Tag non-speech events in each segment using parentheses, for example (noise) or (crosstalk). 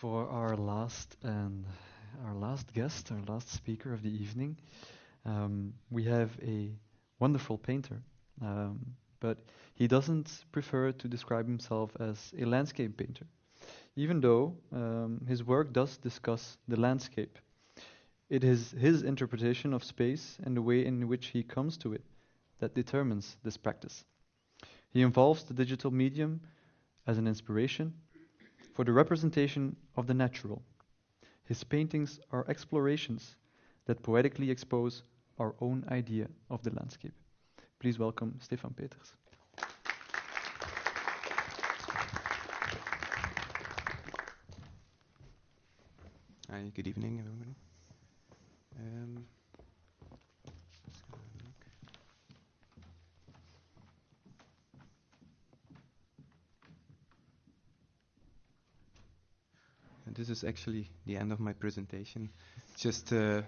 for our last and our last guest, our last speaker of the evening. Um, we have a wonderful painter, um, but he doesn't prefer to describe himself as a landscape painter, even though um, his work does discuss the landscape. It is his interpretation of space and the way in which he comes to it that determines this practice. He involves the digital medium as an inspiration for the representation of the natural. His paintings are explorations that poetically expose our own idea of the landscape. Please welcome Stefan Peters. Hi, good evening, everybody. Um, this is actually the end of my presentation. Just uh,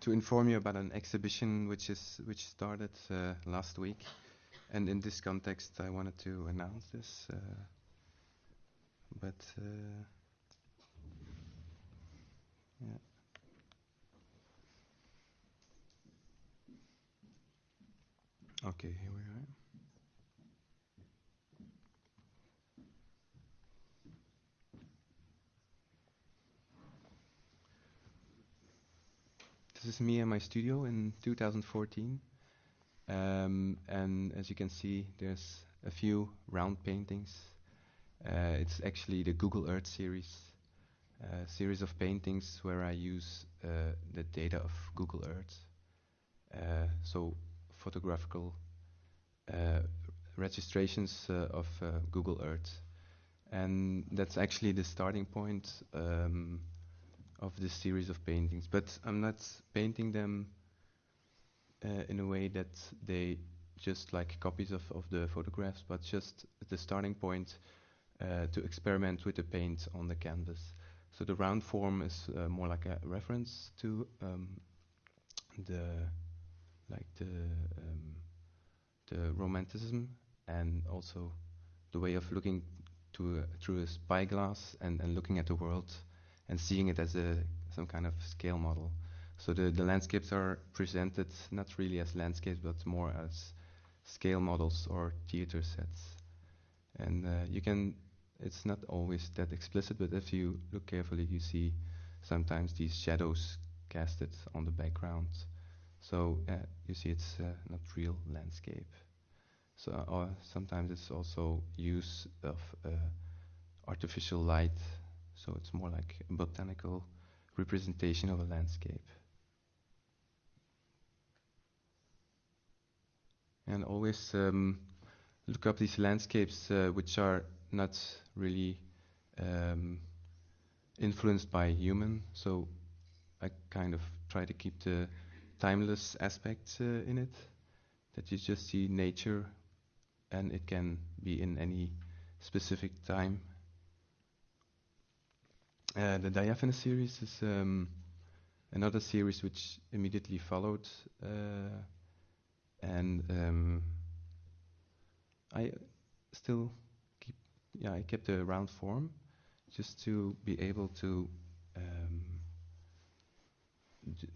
to inform you about an exhibition which is which started uh, last week, and in this context, I wanted to announce this. Uh, but uh, yeah. Okay, here we are. This is me in my studio in 2014. Um, and as you can see, there's a few round paintings. Uh, it's actually the Google Earth series, a series of paintings where I use uh, the data of Google Earth. Uh, so photographical uh, registrations uh, of uh, Google Earth. And that's actually the starting point um, of this series of paintings. But I'm not painting them uh, in a way that they just like copies of, of the photographs, but just the starting point uh, to experiment with the paint on the canvas. So the round form is uh, more like a reference to um, the like the um, the romanticism and also the way of looking to a, through a spyglass and, and looking at the world and seeing it as a some kind of scale model. So the, the landscapes are presented not really as landscapes but more as scale models or theater sets. And uh, you can, it's not always that explicit, but if you look carefully, you see sometimes these shadows casted on the background. So uh, you see it's uh, not real landscape. So or sometimes it's also use of uh, artificial light. So it's more like a botanical representation of a landscape. And always um, look up these landscapes uh, which are not really um, influenced by human. So I kind of try to keep the timeless aspect uh, in it. That you just see nature, and it can be in any specific time. Uh, the Diaphanous series is um, another series which immediately followed, uh, and um, I still keep, yeah, I kept the round form, just to be able to um,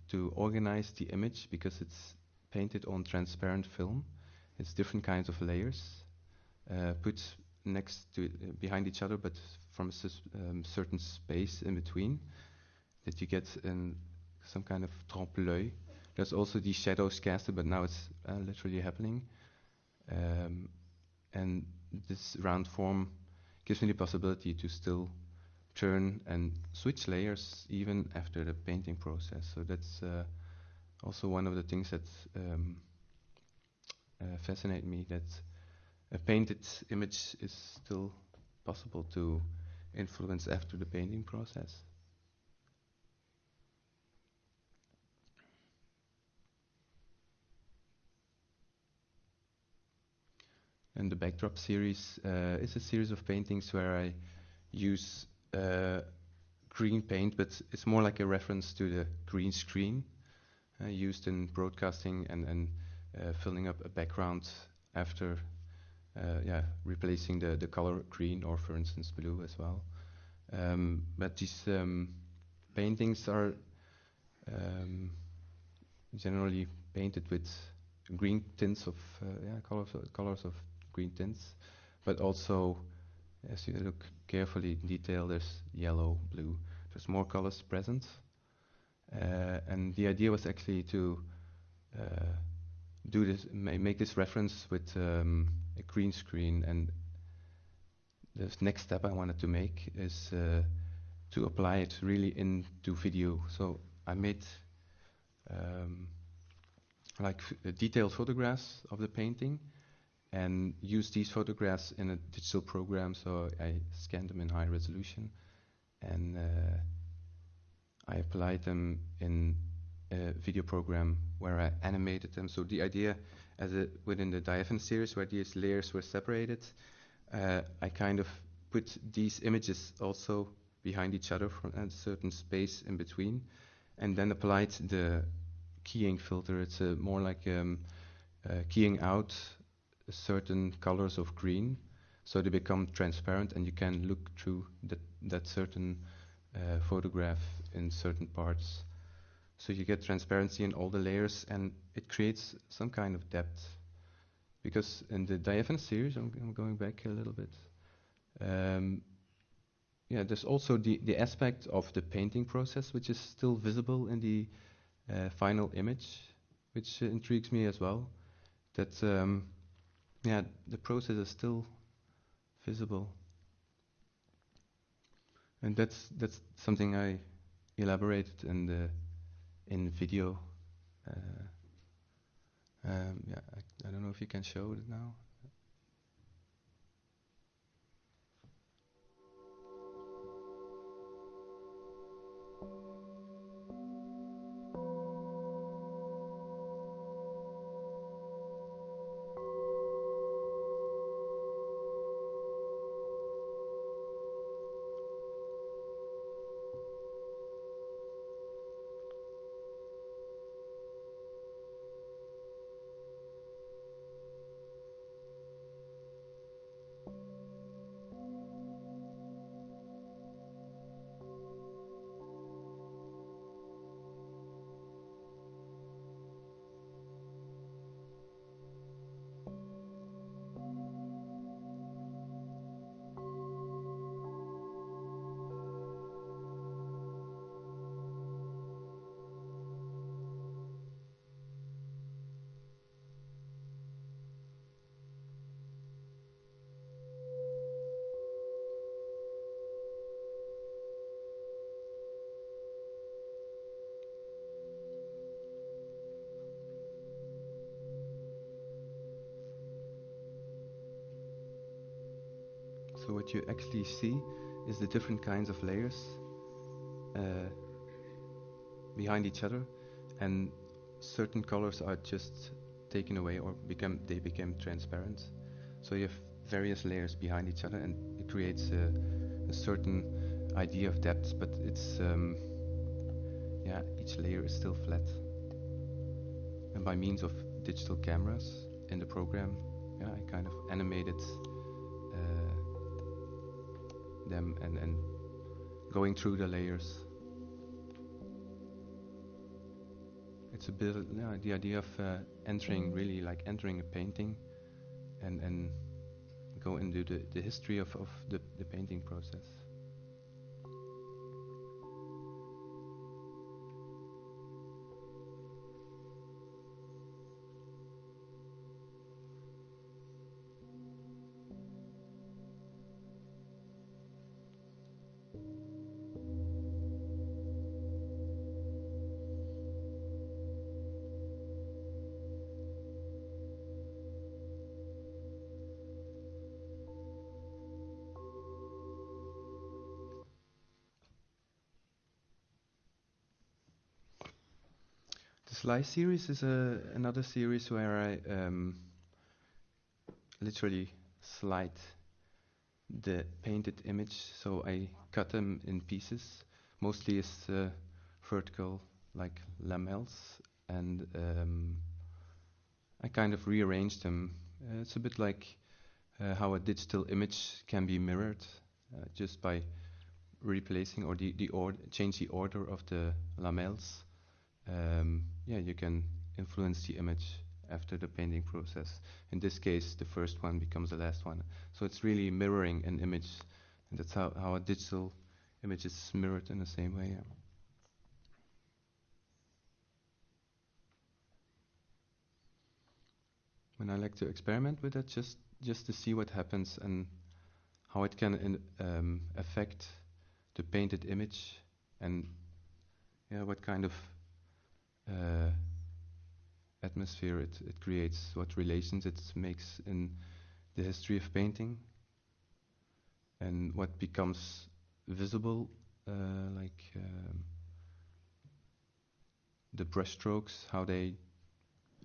to organize the image because it's painted on transparent film. It's different kinds of layers uh, put next to uh, behind each other, but from a um, certain space in between, that you get in some kind of trompe-l'œil. There's also these shadows casted, but now it's uh, literally happening. Um, and this round form gives me the possibility to still turn and switch layers even after the painting process. So that's uh, also one of the things that um, uh, fascinate me. That a painted image is still possible to influence after the painting process. And the backdrop series uh, is a series of paintings where I use uh, green paint, but it's more like a reference to the green screen uh, used in broadcasting and, and uh, filling up a background after yeah, replacing the, the color green or, for instance, blue as well. Um, but these um, paintings are um, generally painted with green tints of uh, yeah colors of, colors of green tints, but also as you look carefully in detail, there's yellow, blue. There's more colors present, uh, and the idea was actually to uh, do this, make this reference with um, a green screen. And the next step I wanted to make is uh, to apply it really into video. So I made um, like detailed photographs of the painting and used these photographs in a digital program. So I scanned them in high resolution and uh, I applied them in a video program where I animated them. So the idea, as a, within the Diaphan series, where these layers were separated, uh, I kind of put these images also behind each other for a certain space in between, and then applied the keying filter. It's more like um, uh, keying out certain colors of green, so they become transparent, and you can look through that that certain uh, photograph in certain parts. So you get transparency in all the layers, and it creates some kind of depth. Because in the Diaphane series, I'm, I'm going back a little bit. Um, yeah, there's also the, the aspect of the painting process, which is still visible in the uh, final image, which uh, intrigues me as well. That um, yeah, the process is still visible, and that's that's something I elaborated in the in video. Uh, um, yeah, I, I, don't know if you can show it now. So what you actually see is the different kinds of layers uh, behind each other, and certain colors are just taken away or become they become transparent. So you have various layers behind each other, and it creates a, a certain idea of depth. But it's um, yeah, each layer is still flat, and by means of digital cameras in the program, yeah, I kind of animated them and, and going through the layers. It's a bit the idea of uh, entering really like entering a painting and, and go into the, the history of, of the, the painting process. Slice series is a, another series where I um, literally slide the painted image. So I cut them in pieces, mostly as uh, vertical, like lamelles, and um, I kind of rearrange them. Uh, it's a bit like uh, how a digital image can be mirrored, uh, just by replacing or the, the or change the order of the lamelles, um, yeah, you can influence the image after the painting process. In this case, the first one becomes the last one. So it's really mirroring an image, and that's how, how a digital image is mirrored in the same way. Yeah. When I like to experiment with it, just just to see what happens and how it can in, um, affect the painted image and yeah, what kind of uh, atmosphere. It, it creates, what relations it makes in the history of painting, and what becomes visible, uh, like um, the brushstrokes, how they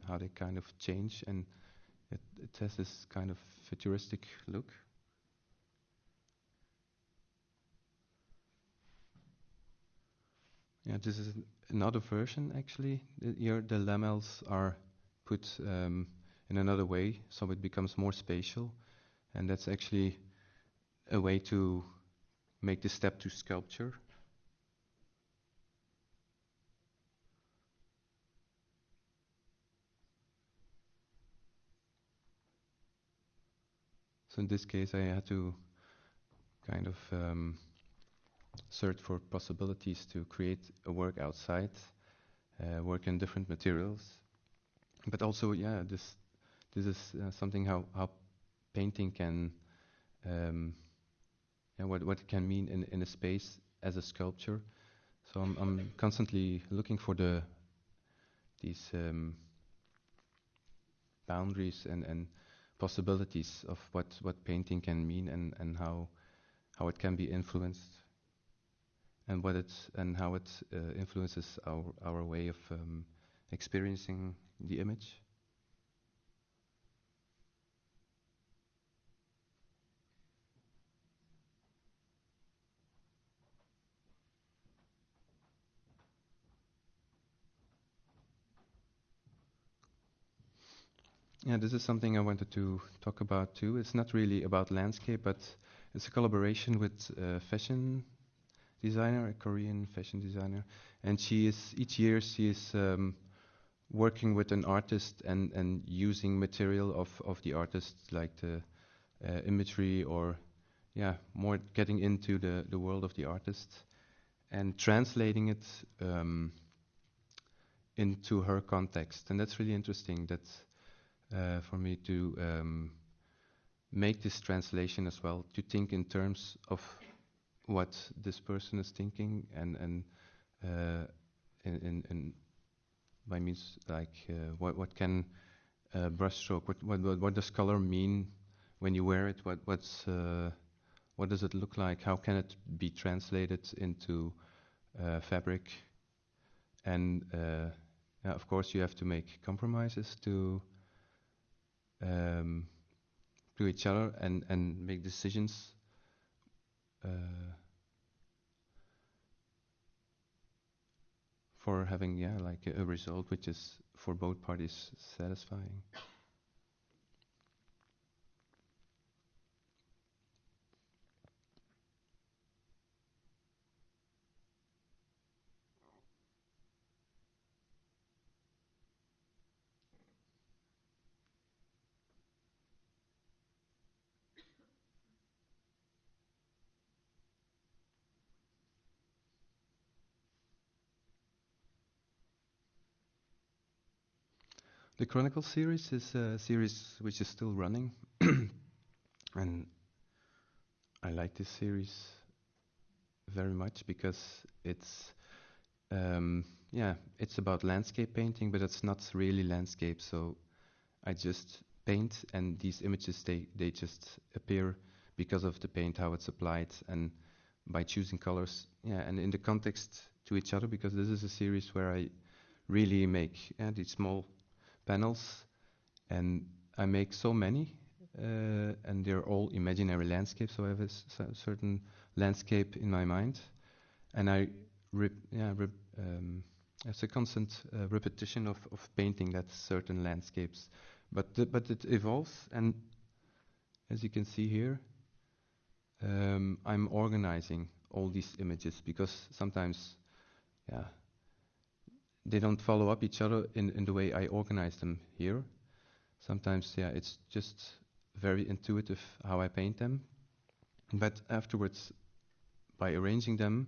how they kind of change, and it, it has this kind of futuristic look. Yeah, this is another version actually. Here the lamelles are put um, in another way, so it becomes more spatial, and that's actually a way to make the step to sculpture. So in this case, I had to kind of um, search for possibilities to create a work outside, uh, work in different materials, but also, yeah, this this is uh, something how how painting can, um, yeah, what what it can mean in in a space as a sculpture. So I'm I'm constantly looking for the these um, boundaries and and possibilities of what what painting can mean and and how how it can be influenced and what it and how it uh, influences our our way of um, experiencing the image. Yeah, this is something I wanted to talk about too. It's not really about landscape, but it's a collaboration with uh, fashion designer, a Korean fashion designer, and she is each year she is um, working with an artist and and using material of of the artist like the uh, imagery or yeah more getting into the the world of the artist and translating it um, into her context. And that's really interesting that's uh, for me to um, make this translation as well to think in terms of what this person is thinking and and uh, in, in, in by means like uh, what what can uh, brushstroke what, what what what does color mean when you wear it? What what's uh, what does it look like? How can it be translated into uh, fabric? And uh, yeah, of course you have to make compromises to um, to each other and and make decisions uh, for having yeah like a, a result which is for both parties satisfying. The Chronicle series is a series which is still running, (clears throat) and I like this series very much because it's um, yeah it's about landscape painting, but it's not really landscape. So I just paint, and these images they they just appear because of the paint how it's applied and by choosing colors. Yeah, and in the context to each other because this is a series where I really make yeah, these small panels, and I make so many, uh, and they're all imaginary landscapes. So I have a certain landscape in my mind, and I, yeah, um, it's a constant uh, repetition of, of painting that certain landscapes, but the, but it evolves, and as you can see here, um, I'm organizing all these images because sometimes, yeah, they don't follow up each other in, in the way I organize them here. Sometimes, yeah, it's just very intuitive how I paint them. But afterwards, by arranging them,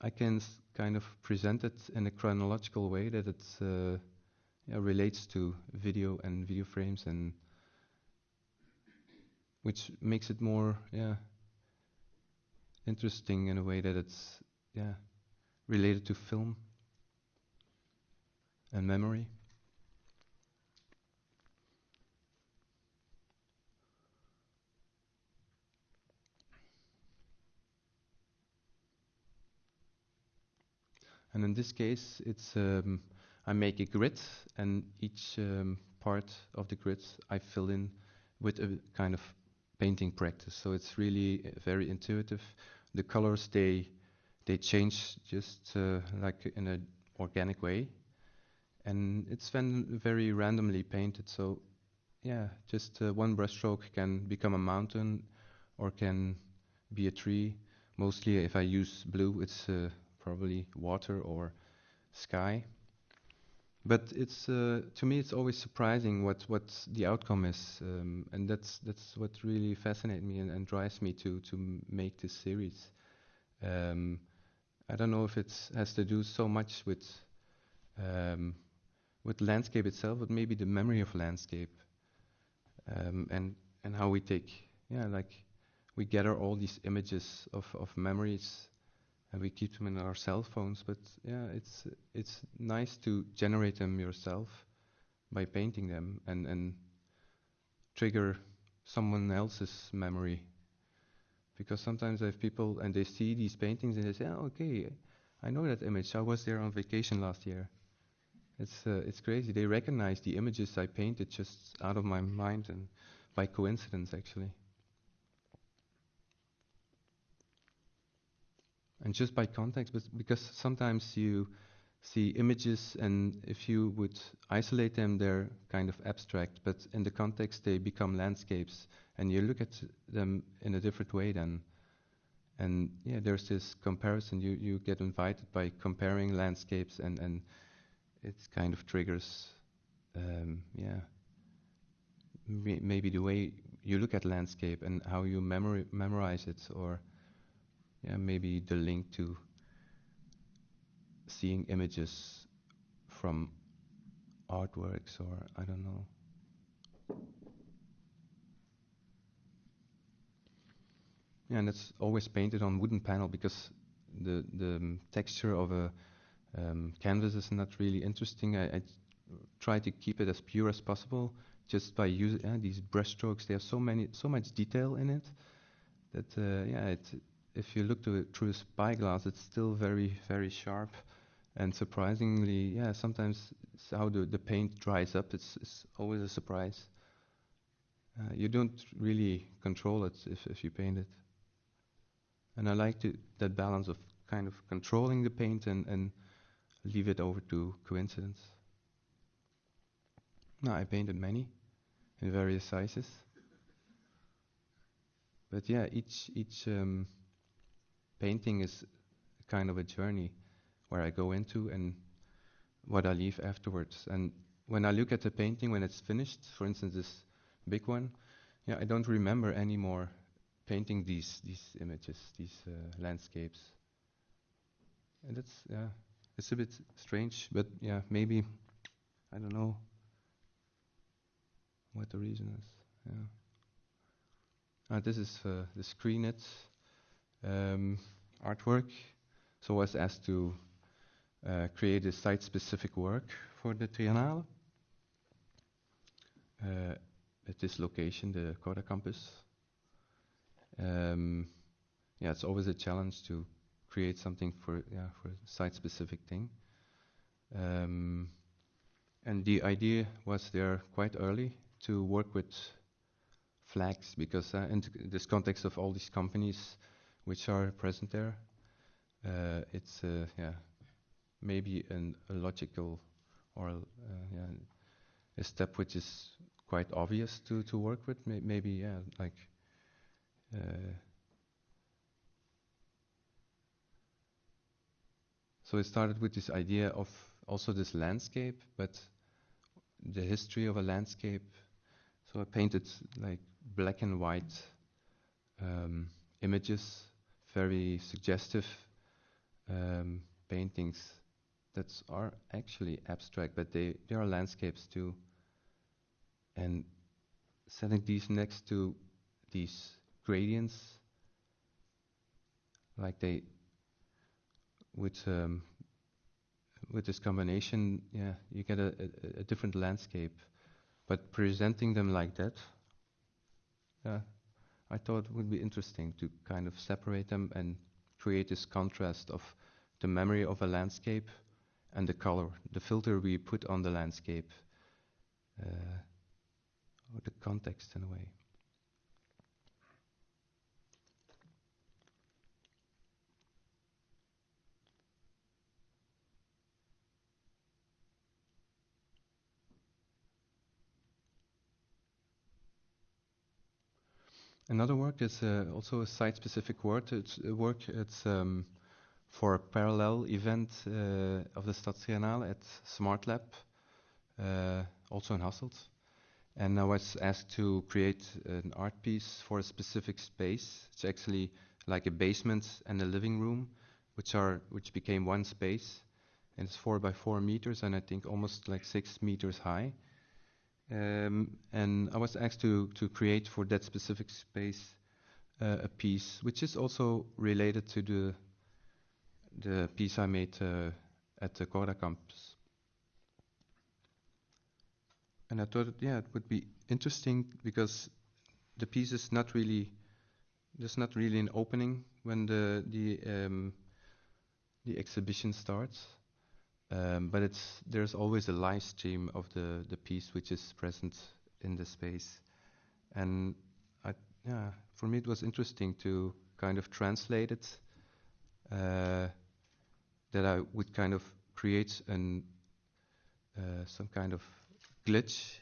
I can kind of present it in a chronological way that it uh, yeah, relates to video and video frames and which makes it more yeah interesting in a way that it's yeah related to film and memory. And in this case, it's um, I make a grid, and each um, part of the grid I fill in with a kind of painting practice. So it's really uh, very intuitive. The colors they they change just uh, like in an organic way, and it's then very randomly painted. So yeah, just uh, one brushstroke can become a mountain, or can be a tree. Mostly, if I use blue, it's uh, probably water or sky. But it's uh, to me, it's always surprising what, what the outcome is, um, and that's that's what really fascinates me and, and drives me to to make this series. Um, I don't know if it has to do so much with um, with landscape itself, but maybe the memory of landscape, um, and and how we take yeah like we gather all these images of of memories and we keep them in our cell phones. But yeah, it's it's nice to generate them yourself by painting them and and trigger someone else's memory. Because sometimes I have people and they see these paintings and they say, "Oh, okay, I know that image. I was there on vacation last year." It's uh, it's crazy. They recognize the images I painted just out of my mind and by coincidence, actually. and just by context, but because sometimes you see images and if you would isolate them, they're kind of abstract, but in the context they become landscapes, and you look at them in a different way then. And yeah, there's this comparison. You you get invited by comparing landscapes, and and it kind of triggers, um, yeah, maybe the way you look at landscape and how you memori- memorize it, or yeah, maybe the link to seeing images from artworks or I don't know. Yeah, and it's always painted on wooden panel because the the texture of a um, canvas is not really interesting. I, I, try to keep it as pure as possible just by using uh, these brushstrokes. Have so many so much detail in it that uh, yeah, it if you look through a spyglass, it's still very, very sharp. And surprisingly, yeah, sometimes how the, the paint dries up, it's, it's always a surprise. Uh, you don't really control it if, if you paint it. And I like to, that balance of kind of controlling the paint and, and leave it over to coincidence. Now, I painted many in various sizes. But yeah, each, each um, painting is kind of a journey where I go into and what I leave afterwards. And when I look at the painting when it's finished, for instance, this big one, yeah, I don't remember anymore painting these these images, these uh, landscapes. And that's yeah, it's a bit strange, but yeah, maybe I don't know what the reason is. Yeah. Uh, this is uh, the screen um, artwork. So I was asked to uh, create a site-specific work for the Triennale uh, at this location, the Corda campus. Um, yeah, it's always a challenge to create something for yeah for a site-specific thing. Um, and the idea was there quite early to work with flags because uh, in this context of all these companies, which are present there. Uh, it's uh, yeah, maybe an, a logical or uh, yeah, a step which is quite obvious to, to work with. May maybe yeah, like so it started with this idea of also this landscape, but the history of a landscape. So I painted like black and white um, images, very suggestive um, paintings that are actually abstract, but they, they are landscapes too. And setting these next to these gradients, like they, with um, with this combination, yeah, you get a, a, a different landscape. But presenting them like that, yeah, I thought it would be interesting to kind of separate them and create this contrast of the memory of a landscape and the color, the filter we put on the landscape, uh, or the context in a way. Another work is uh, also a site-specific work. It's work. It's um, for a parallel event uh, of the Stadstriennale at Smart Lab, uh, also in Hasselt. And I was asked to create an art piece for a specific space. It's actually like a basement and a living room, which are which became one space, and it's four by four meters, and I think almost like six meters high. Um, and I was asked to to create for that specific space uh, a piece, which is also related to the the piece I made uh, at the Corda campus. And I thought, yeah, it would be interesting because the piece is not really, there's not really an opening when the the um, the exhibition starts, um, but it's there's always a live stream of the the piece which is present in the space, and I, yeah, for me it was interesting to kind of translate it. Uh, that I would kind of create an uh, some kind of glitch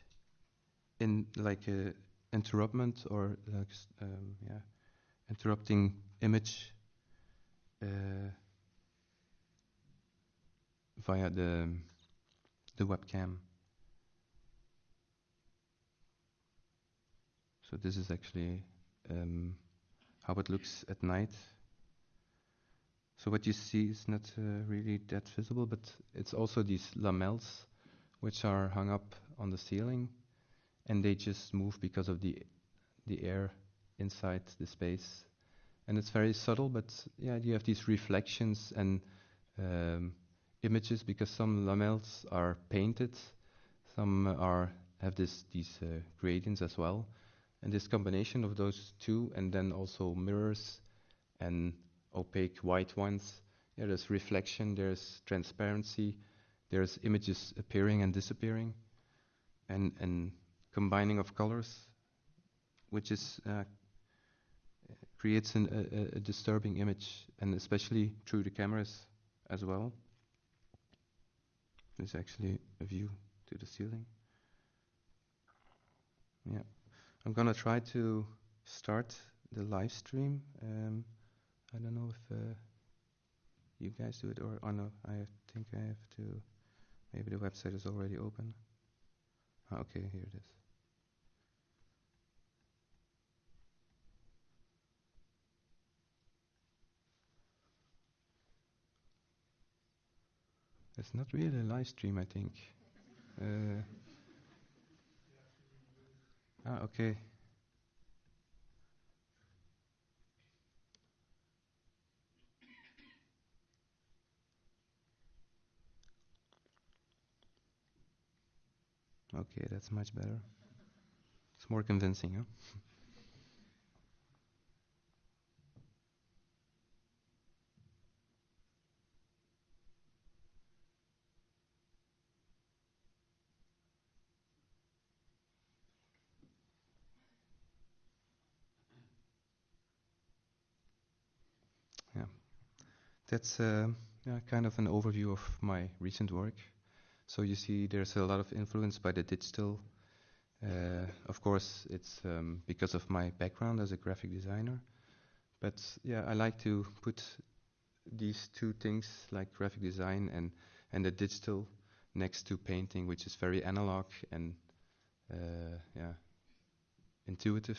in like a interruptment or like um, yeah interrupting image uh, via the the webcam. So this is actually um, how it looks at night. So what you see is not uh, really that visible, but it's also these lamelles which are hung up on the ceiling, and they just move because of the the air inside the space. And it's very subtle, but yeah, you have these reflections and um, images because some lamelles are painted, some are have this these uh, gradients as well, and this combination of those two, and then also mirrors and opaque white ones. Yeah, there's reflection, there's transparency, there's images appearing and disappearing, and and combining of colors, which is uh, creates an, a, a disturbing image, and especially through the cameras as well. There's actually a view to the ceiling. Yeah, I'm gonna try to start the live stream. Um, I don't know if uh, you guys do it or oh no, I think I have to. Maybe the website is already open. Ah, okay, here it is. It's not really a live stream, I think. Uh, ah, okay. Okay, that's much better. It's more convincing, huh? yeah, that's uh, yeah, kind of an overview of my recent work. So you see there's a lot of influence by the digital. Uh, of course, it's um, because of my background as a graphic designer. But yeah, I like to put these two things like graphic design and and the digital next to painting, which is very analog and uh, yeah intuitive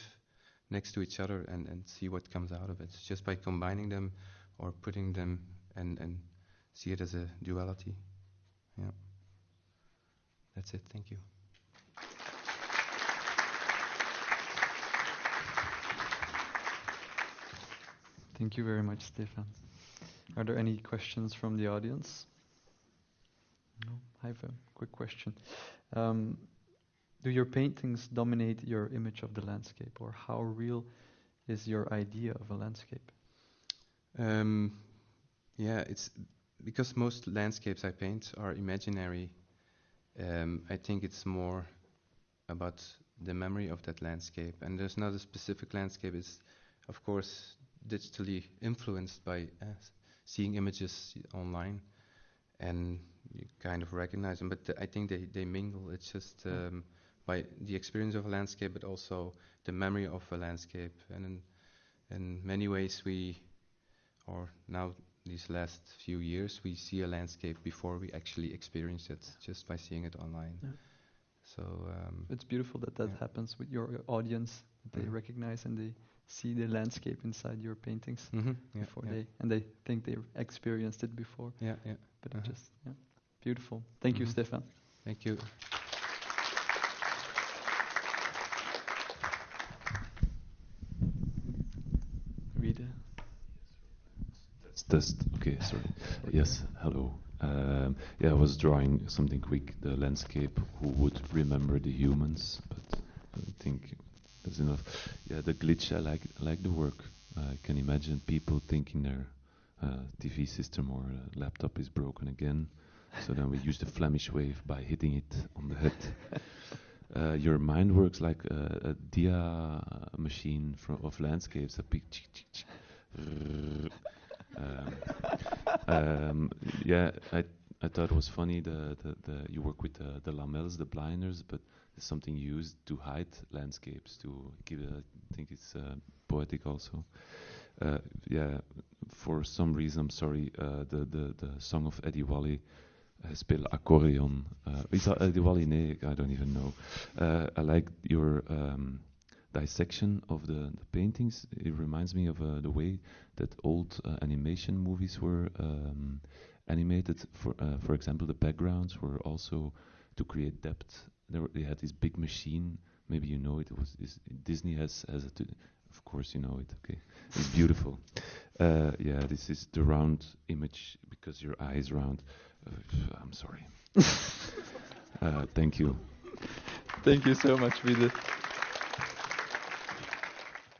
next to each other and, and see what comes out of it just by combining them or putting them and, and see it as a duality. Yeah. That's it. Thank you. Thank you very much, Stefan. Are there any questions from the audience? No, I have a quick question. Um, do your paintings dominate your image of the landscape, or how real is your idea of a landscape? Um, yeah, it's because most landscapes I paint are imaginary. Um, I think it's more about the memory of that landscape, and there's not a specific landscape. It's, of course, digitally influenced by uh, seeing images online, and you kind of recognize them. But th I think they, they mingle. It's just hmm. um, by the experience of a landscape, but also the memory of a landscape. And in, in many ways, we, or now these last few years, we see a landscape before we actually experience it, just by seeing it online. Yeah. So um, it's beautiful that that yeah. happens with your audience. They mm-hmm. recognize and they see the landscape inside your paintings mm-hmm. yeah, before they and they think they experienced it before. Yeah, yeah. But uh-huh. just yeah, beautiful. Thank mm-hmm. you, Stefan. Thank you. Test. Okay, sorry. Yes, hello. Um, yeah, I was drawing something quick, the landscape. Who would remember the humans? But I think that's enough. Yeah, the glitch. I like. I like the work. I can imagine people thinking their uh, TV system or uh, laptop is broken again. So then we use the Flemish wave by hitting it on the head. (laughs) Uh, your mind works like a, a dia machine of landscapes. A big (laughs) um, um, yeah, I I thought it was funny the the, the you work with the, the lamelles, the blinders, but it's something used to hide landscapes to give. I think it's uh, poetic also. Uh, yeah, for some reason, I'm sorry. Uh, the the the song of Eddie Wally. I speel accordeon. Uh, is that Eddie Wally? I don't even know. Uh, I like your um, dissection of the, the, paintings. It reminds me of uh, the way that old uh, animation movies were um, animated. For uh, for example, the backgrounds were also to create depth. Were, they had this big machine. Maybe you know it. It was Disney has has a. of course, you know it. Okay, it's beautiful. Uh, yeah, this is the round image because your eye is round. Uh, I'm sorry. (laughs) Uh, thank you. Thank you so much, Vidit.